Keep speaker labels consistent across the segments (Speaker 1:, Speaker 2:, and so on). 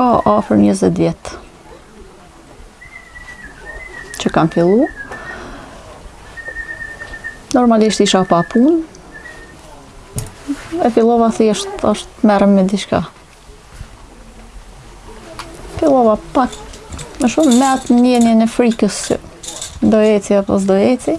Speaker 1: Ka afër 20 vjet që kam fillu. Normalisht isha pa punë, e fillova thjesht, të merrem me diçka. Fillova pak, më shumë me atë ndjenjën e frikës që do eci apo s'do eci.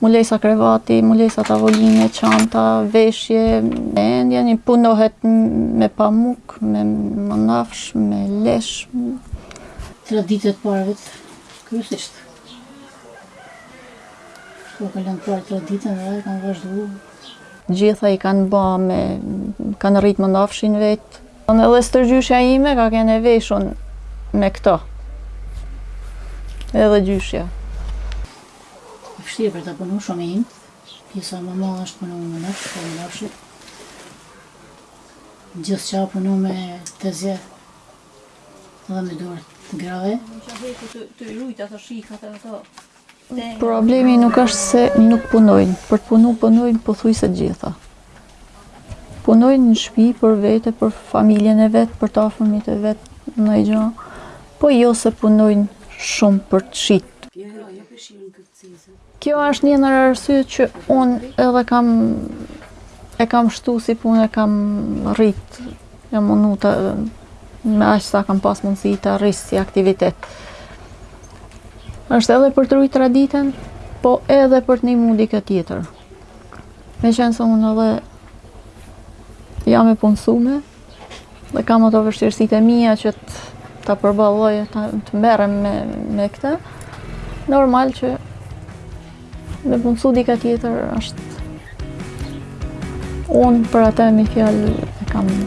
Speaker 1: Mulesa krevati, mulesa tavoline, çanta, veshje, me endje punohet me pamuk, me mënafsh, me lesh.
Speaker 2: Tradita e të parëve, kryesisht. Po kalon parë tre ditën, dhe kanë vazhdu.
Speaker 1: T'gjitha i kanë ba me, kanë rritë mënafshin vetë. Po edhe stërgjyshja ime ka ken e veshun me këto. Edhe gjyshja.
Speaker 2: E vështirë për ta punu shumë imët, pjesa më e madhe është punu me mënafsh, me mënafsh. Gjithçka punu me tezgje dhe me dorë të grave.
Speaker 3: Në që heku të, të rujtë ato shikë, ato ato.
Speaker 1: Problemi nuk është se nuk punojnë, për të punu punojnë pothujse të gjitha. Punojnë në shpi për vete, për familjen e vet, për të afërmit e vet, naj gja. Po jo se punojnë shumë për të shit. Kjo është një ndër arsye që unë edhe kam e kam shtu si punë, e kam rrit, e mundu të, me aq sa kam pas mundësi ta rris si aktivitet. është edhe për të rujt traditën, po edhe për të nimu dikë tjetër. Meqenëse unë edhe jam e punësume dhe kam ato vështirësitë e mija që ta përballoj e të merrem me, me këtë, normal që me punësu dikë tjetër është unë për atë me një fjalë e kam një.